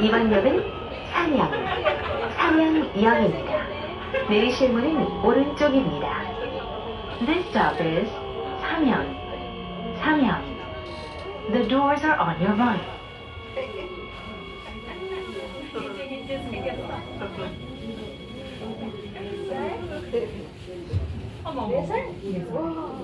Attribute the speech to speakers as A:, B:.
A: 이번 역은 상양, 상양역입니다. 내리실 문은 오른쪽입니다. This stop is 상양, 상양. The doors are on your right.
B: Yes, sir.